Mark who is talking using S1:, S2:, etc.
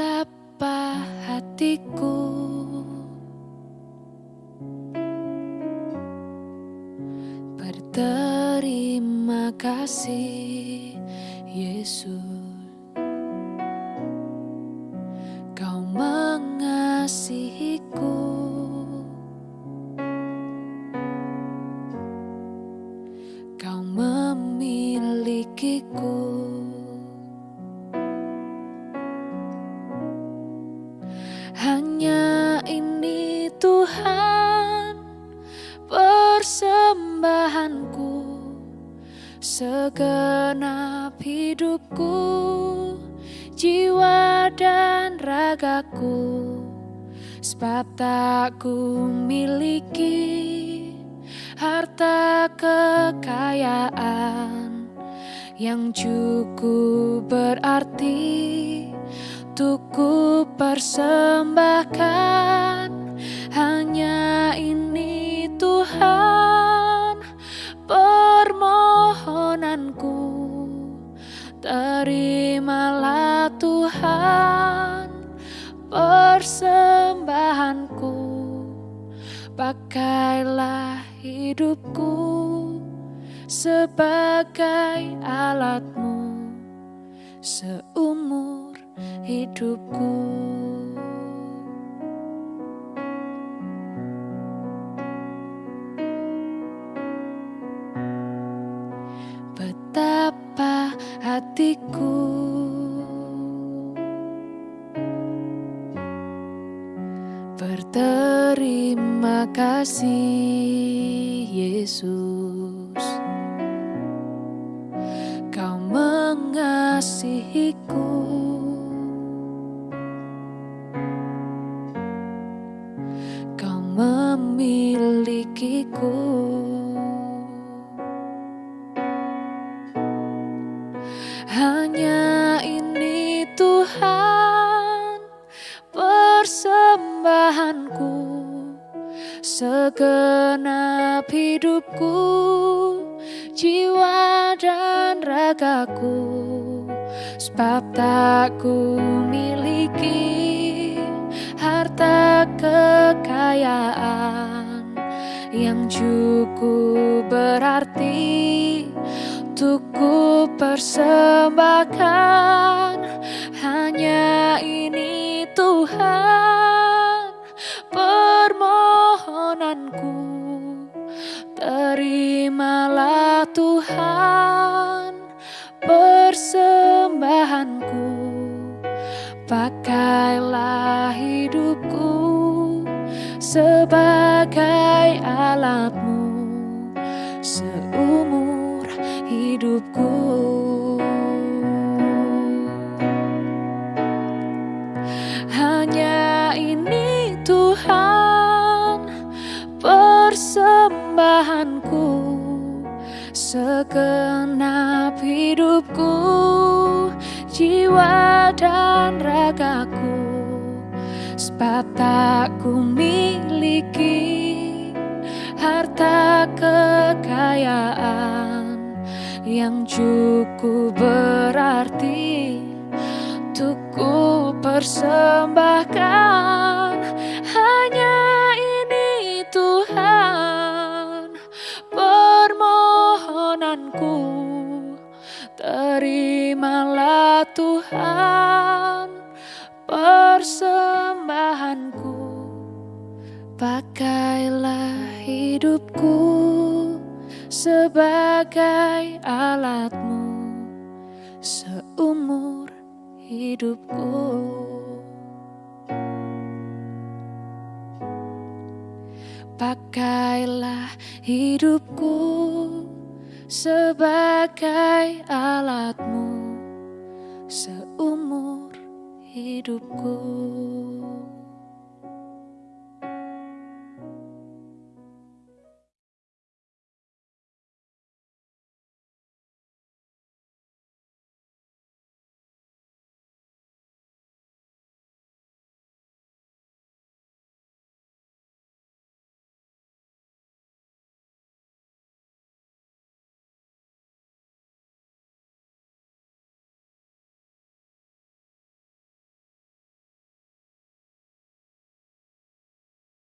S1: Betapa hatiku. Berterima kasih Yesus Hanya ini Tuhan persembahanku Segenap hidupku, jiwa dan ragaku Sebab tak ku miliki harta kekayaan Yang cukup berarti untuk ku persembahkan hanya ini Tuhan permohonanku. Terimalah Tuhan persembahanku. Pakailah hidupku sebagai alatmu seumur hidupku. Betapa hatiku Berterima kasih Yesus. Kau mengasihiku memilikiku. Hanya ini Tuhan persembahanku Segenap hidupku, jiwa dan ragaku Sebab tak ku miliki harta kekayaan yang cukup berarti untuk ku persembahkan. Hanya ini Tuhan permohonanku. Terimalah Tuhan persembahanku. Pakailah hidupku sebagai alatmu seumur hidupku. Hanya ini Tuhan persembahanku segenap hidupku jiwa dan ragaku sebab miliki harta kekayaan yang cukup berarti untuk ku persembahkan persembahanku Pakailah hidupku sebagai alatmu seumur hidupku. Pakailah hidupku sebagai alatmu seumur hidupku